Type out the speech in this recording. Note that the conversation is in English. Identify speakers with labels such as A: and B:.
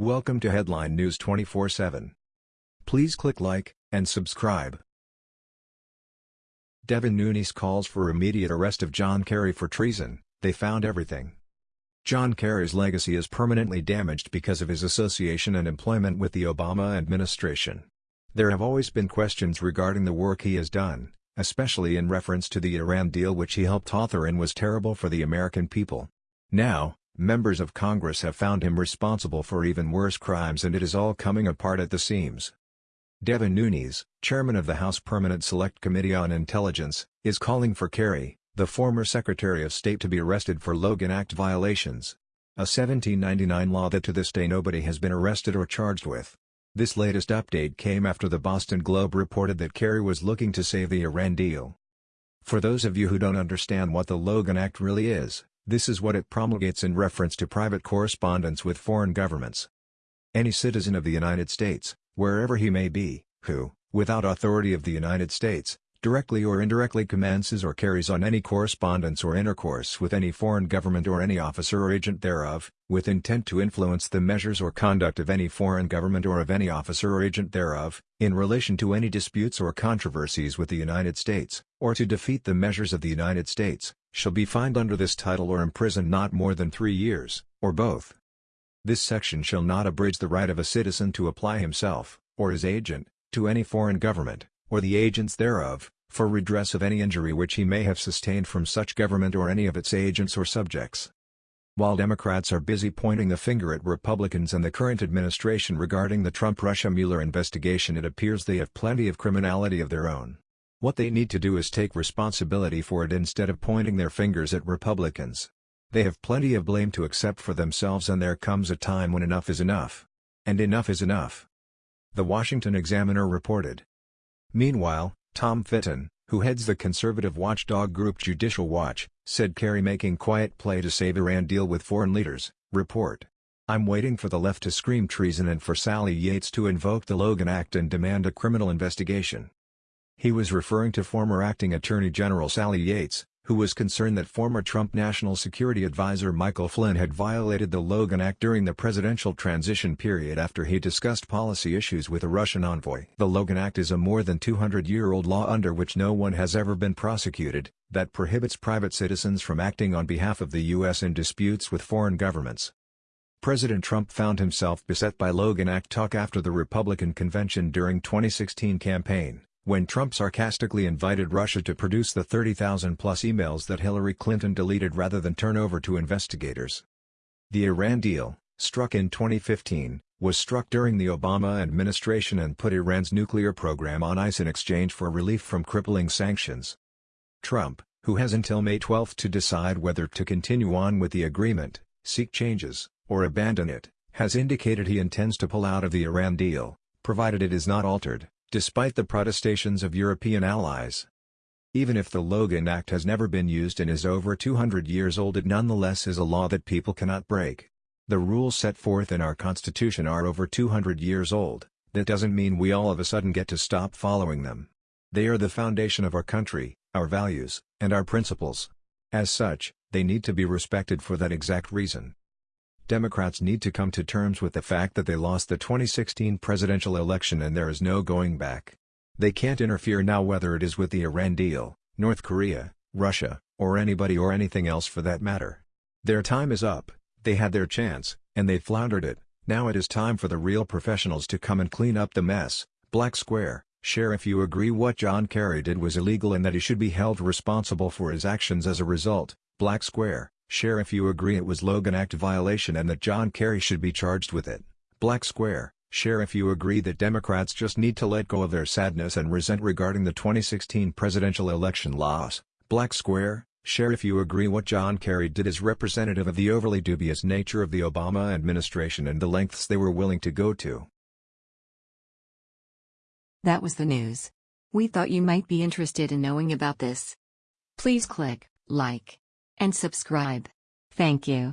A: Welcome to Headline News 24/7. Please click like and subscribe. Devin Nunes calls for immediate arrest of John Kerry for treason. They found everything. John Kerry's legacy is permanently damaged because of his association and employment with the Obama administration. There have always been questions regarding the work he has done, especially in reference to the Iran deal which he helped author and was terrible for the American people. Now, members of Congress have found him responsible for even worse crimes and it is all coming apart at the seams. Devin Nunes, chairman of the House Permanent Select Committee on Intelligence, is calling for Kerry, the former Secretary of State to be arrested for Logan Act violations. A 1799 law that to this day nobody has been arrested or charged with. This latest update came after the Boston Globe reported that Kerry was looking to save the Iran deal. For those of you who don't understand what the Logan Act really is, this is what it promulgates in reference to private correspondence with foreign governments. Any citizen of the United States, wherever he may be, who, without authority of the United States, directly or indirectly commences or carries on any correspondence or intercourse with any foreign government or any officer or agent thereof, with intent to influence the measures or conduct of any foreign government or of any officer or agent thereof, in relation to any disputes or controversies with the United States, or to defeat the measures of the United States, shall be fined under this title or imprisoned not more than three years, or both. This section shall not abridge the right of a citizen to apply himself, or his agent, to any foreign government, or the agents thereof, for redress of any injury which he may have sustained from such government or any of its agents or subjects. While Democrats are busy pointing the finger at Republicans and the current administration regarding the Trump-Russia Mueller investigation it appears they have plenty of criminality of their own. What they need to do is take responsibility for it instead of pointing their fingers at Republicans. They have plenty of blame to accept for themselves and there comes a time when enough is enough. And enough is enough. The Washington Examiner reported. Meanwhile, Tom Fitton, who heads the conservative watchdog group Judicial Watch, said Kerry making quiet play to save Iran deal with foreign leaders, report. I'm waiting for the left to scream treason and for Sally Yates to invoke the Logan Act and demand a criminal investigation. He was referring to former acting Attorney General Sally Yates, who was concerned that former Trump National Security Advisor Michael Flynn had violated the Logan Act during the presidential transition period after he discussed policy issues with a Russian envoy. The Logan Act is a more than 200-year-old law under which no one has ever been prosecuted, that prohibits private citizens from acting on behalf of the U.S. in disputes with foreign governments. President Trump found himself beset by Logan Act talk after the Republican convention during 2016 campaign when Trump sarcastically invited Russia to produce the 30,000-plus emails that Hillary Clinton deleted rather than turn over to investigators. The Iran deal, struck in 2015, was struck during the Obama administration and put Iran's nuclear program on ice in exchange for relief from crippling sanctions. Trump, who has until May 12 to decide whether to continue on with the agreement, seek changes, or abandon it, has indicated he intends to pull out of the Iran deal, provided it is not altered despite the protestations of European allies. Even if the Logan Act has never been used and is over 200 years old it nonetheless is a law that people cannot break. The rules set forth in our Constitution are over 200 years old, that doesn't mean we all of a sudden get to stop following them. They are the foundation of our country, our values, and our principles. As such, they need to be respected for that exact reason. Democrats need to come to terms with the fact that they lost the 2016 presidential election and there is no going back. They can't interfere now whether it is with the Iran deal, North Korea, Russia, or anybody or anything else for that matter. Their time is up, they had their chance, and they floundered it, now it is time for the real professionals to come and clean up the mess. Black Square, share if you agree what John Kerry did was illegal and that he should be held responsible for his actions as a result. Black Square, Share if you agree it was Logan Act violation and that John Kerry should be charged with it. Black Square, share if you agree that Democrats just need to let go of their sadness and resent regarding the 2016 presidential election loss. Black Square, share if you agree what John Kerry did is representative of the overly dubious nature of the Obama administration and the lengths they were willing to go to.
B: That was the news. We thought you might be interested in knowing about this. Please click like and subscribe. Thank you.